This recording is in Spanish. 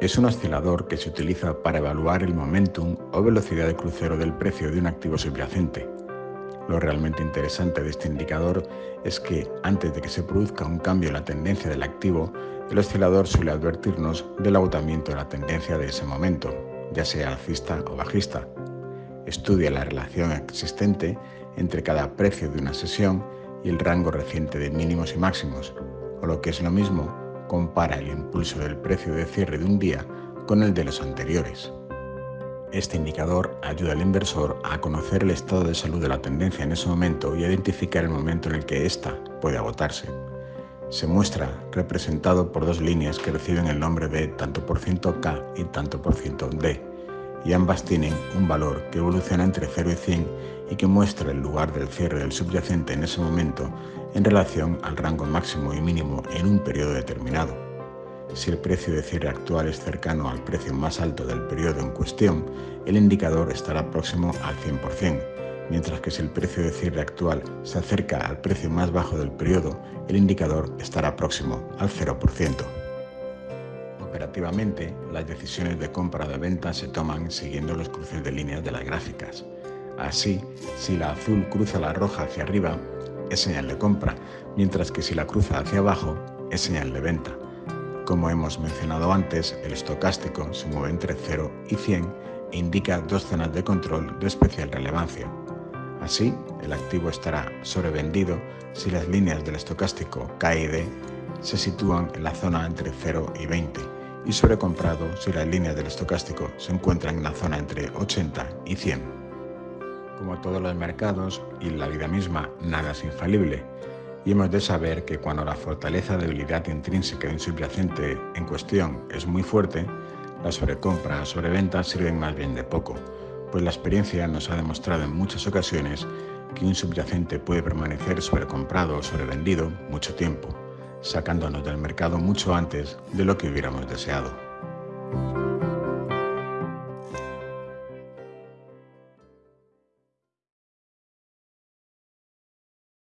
Es un oscilador que se utiliza para evaluar el momentum o velocidad de crucero del precio de un activo subyacente. Lo realmente interesante de este indicador es que antes de que se produzca un cambio en la tendencia del activo, el oscilador suele advertirnos del agotamiento de la tendencia de ese momento, ya sea alcista o bajista. Estudia la relación existente entre cada precio de una sesión y el rango reciente de mínimos y máximos, o lo que es lo mismo, compara el impulso del precio de cierre de un día con el de los anteriores. Este indicador ayuda al inversor a conocer el estado de salud de la tendencia en ese momento y a identificar el momento en el que ésta puede agotarse. Se muestra representado por dos líneas que reciben el nombre de tanto por ciento K y tanto por ciento D, y ambas tienen un valor que evoluciona entre 0 y 100 y que muestra el lugar del cierre del subyacente en ese momento en relación al rango máximo y mínimo en un periodo determinado. Si el precio de cierre actual es cercano al precio más alto del periodo en cuestión, el indicador estará próximo al 100%, mientras que si el precio de cierre actual se acerca al precio más bajo del periodo, el indicador estará próximo al 0%. Operativamente, las decisiones de compra o de venta se toman siguiendo los cruces de líneas de las gráficas. Así, si la azul cruza la roja hacia arriba, es señal de compra, mientras que si la cruza hacia abajo, es señal de venta. Como hemos mencionado antes, el estocástico se mueve entre 0 y 100 e indica dos zonas de control de especial relevancia. Así, el activo estará sobrevendido si las líneas del estocástico K y D se sitúan en la zona entre 0 y 20 y sobrecomprado si las líneas del estocástico se encuentran en la zona entre 80 y 100. Como todos los mercados y la vida misma, nada es infalible, y hemos de saber que cuando la fortaleza debilidad intrínseca de un subyacente en cuestión es muy fuerte, la sobrecompra o sobreventa sirven más bien de poco, pues la experiencia nos ha demostrado en muchas ocasiones que un subyacente puede permanecer sobrecomprado o sobrevendido mucho tiempo, sacándonos del mercado mucho antes de lo que hubiéramos deseado.